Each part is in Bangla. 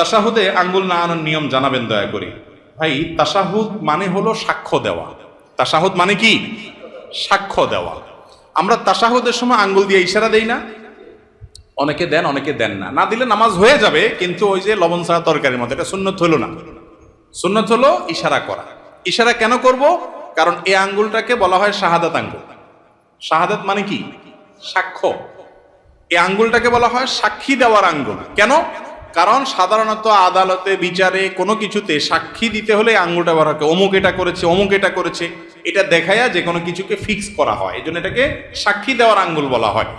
তাসাহুদে আঙ্গুল না আনার নিয়ম জানাবেন দয়া করে। ভাই তাসাহুদ মানে হলো সাক্ষ্য দেওয়া। তাসাহুদ মানে কি? সাক্ষ্য দেওয়া। আমরা তাসাহুদের সময় আঙ্গুল দিয়ে ইশারা দেই না। অনেকে দেন অনেকে দেন না। না দিলে নামাজ হয়ে যাবে, কিন্তু ওই যে লবণ ছাড়া তরকারির মতো, এটা সুন্নত হলো না। সুন্নত হলো ইশারা করা। ইশারা কেন করব? কারণ এই আঙ্গুলটাকে বলা হয় শাহাদাত আঙ্গুল। শাহাদাত মানে কি? সাক্ষ্য। এই আঙ্গুলটাকে বলা হয় সাক্ষী দেওয়ার আঙ্গুল। কেন? কারণ সাধারণত আদালতে, বিচারে কোনো কিছুতে সাক্ষী দিতে হলে আঙ্গুলটা করে অমুক এটা করেছে, অমুক এটা করেছে। এটা দেখায়া যে কোনো কিছুকে ফিক্স করা হয়। এই জন্য এটাকে সাক্ষী দেওয়ার আঙ্গুল বলা হয়।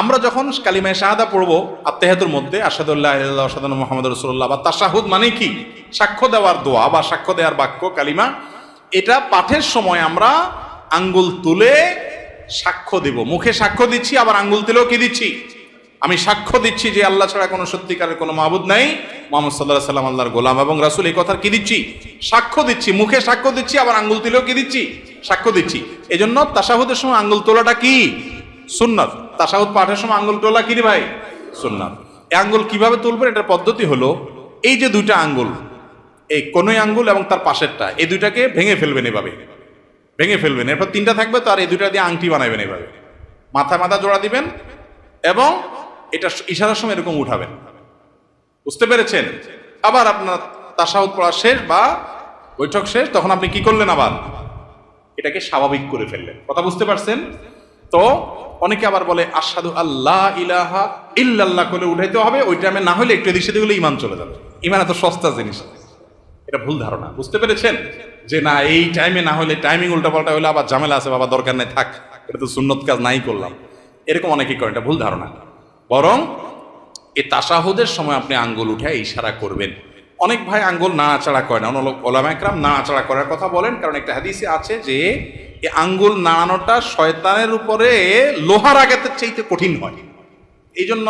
আমরা যখন কালিমায় শাহাদা পড়ব আত্মেহাতুর মধ্যে আসাদুল্লাহ আসাদ মোহাম্মদ রসুল্লাহ বা তাসাহুদ মানে কি? সাক্ষ্য দেওয়ার দোয়া বা সাক্ষ্য দেওয়ার বাক্য, কালিমা, এটা পাঠের সময় আমরা আঙ্গুল তুলে সাক্ষ্য দেব। মুখে সাক্ষ্য দিচ্ছি, আবার আঙ্গুল তুলেও কি দিচ্ছি? আমি সাক্ষ্য দিচ্ছি যে আল্লাহ ছাড়া কোনো সত্যিকারের কোনো মাহবুদ নাই। মোহাম্মদ সাল্লাহ সাল্লাম আল্লাহর গোলাম এবং রাসুল এই কথার কি দিচ্ছি? সাক্ষ্য দিচ্ছি, মুখে সাক্ষ্য দিচ্ছি, আবার আঙ্গুল তুলেও কি দিচ্ছি? সাক্ষ্য দিচ্ছি। এই জন্য তাসাহুদের সময় আঙ্গুল তোলাটা কি? সুন্নত। তাসাহুদ পাঠের সময় আঙ্গুল তোলা কি রে ভাই? সুন্নত। এই আঙ্গুল কীভাবে তুলবেন? এটার পদ্ধতি হলো, এই যে দুইটা আঙ্গুল, এই কোনোই আঙ্গুল এবং তার পাশেরটা, এই দুইটাকে ভেঙে ফেলবেন এভাবে। ভেঙে ফেলবেন। এরপর তিনটা থাকবে তো, আর এই দুইটা দিয়ে আংটি বানাবেন এভাবে। মাথায় মাথা জোড়া দিবেন এবং এটা ইশারার সময় এরকম উঠাবেন। বুঝতে পেরেছেন? আবার আপনার তাসাউদ পড়া শেষ বা বৈঠক শেষ, তখন আপনি কি করলেন আবার? এটাকে স্বাভাবিক করে ফেললেন। কথা বুঝতে পারছেন? তো অনেকে আবার বলে আসাদু আল্লাহ ইলাহা ইল্লাল্লাহ করে উঠাইতে হবে। ওই টাইমে না হলে একটু এদিক সেদিক হলে ইমান চলে যাবে। ইমান এত সস্তা জিনিস। এটা ভুল ধারণা। বুঝতে পেরেছেন? যে না, এই টাইমে না হলে টাইমিং উল্টাপাল্টা হলে আবার ঝামেলা আছে, বাবা, দরকার নেই, থাক। এটা তো সুন্নত কাজ, নাই করলাম। এরকম অনেকেই করেন। এটা ভুল ধারণা। বরং এই তাসাহুদের সময় আপনি আঙ্গুল উঠে ইশারা করবেন। অনেক ভাই আঙ্গুল না নাড়াচাড়া করে না। ওলামা একরাম নাড়াচাড়া করার কথা বলেন, কারণ একটা হাদিসে আছে যে এই আঙ্গুল নাড়ানোটা শয়তানের উপরে লোহার আঘাতের চাইতে কঠিন হয়। এই জন্য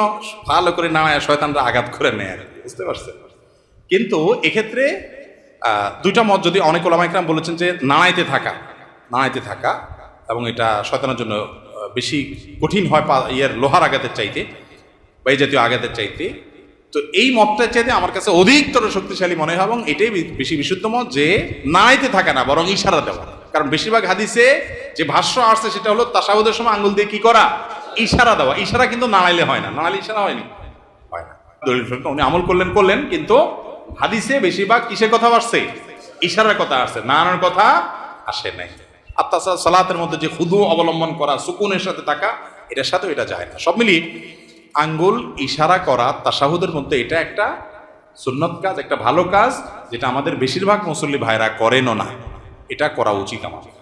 ভালো করে নাড়ায়, শয়তানরা আঘাত করে নেয় আর বুঝতে পারছেন? কিন্তু এক্ষেত্রে দুইটা মত যদি অনেক ওলামা একরাম বলেছেন যে, নাড়াইতে থাকা নাড়াইতে থাকা এবং এটা শয়তানের জন্য বেশি কঠিন হয় ইয়ের লোহার আঘাতের চাইতে। বা এই জাতীয় আঘাতের চাইতে। তো এই মতটার চাইতে আমার কাছে অধিকতর শক্তিশালী মনে হয় এবং এটাই বেশি বিশুদ্ধ মত যে নাড়াইতে থাকে না, বরং ইশারা দেওয়া। কারণ বেশিরভাগ হাদিসে যে ভাষ্য আসছে সেটা হলো তাসাউদের সময় আঙ্গুল দিয়ে কি করা? ইশারা দেওয়া। ইশারা কিন্তু নাড়াইলে হয় না। নাড়াইলে ইশারা হয়নি। হয় না। দলিল উনি আমল করলেন করলেন, কিন্তু হাদিসে বেশিরভাগ কিসের কথা আসছে? ইশারার কথা আসছে। নাড়ানোর কথা আসে নাই। আর তাছাড়া সালাতের মধ্যে যে খুদু অবলম্বন করা, সুকুনের সাথে থাকা, এটার সাথে এটা যায় না। সব মিলিয়ে আঙ্গুল ইশারা করা, তাসাহুদের মধ্যে এটা একটা সুন্নত কাজ, একটা ভালো কাজ, যেটা আমাদের বেশিরভাগ মুসল্লি ভাইরা করেনও না। এটা করা উচিত আমাদের।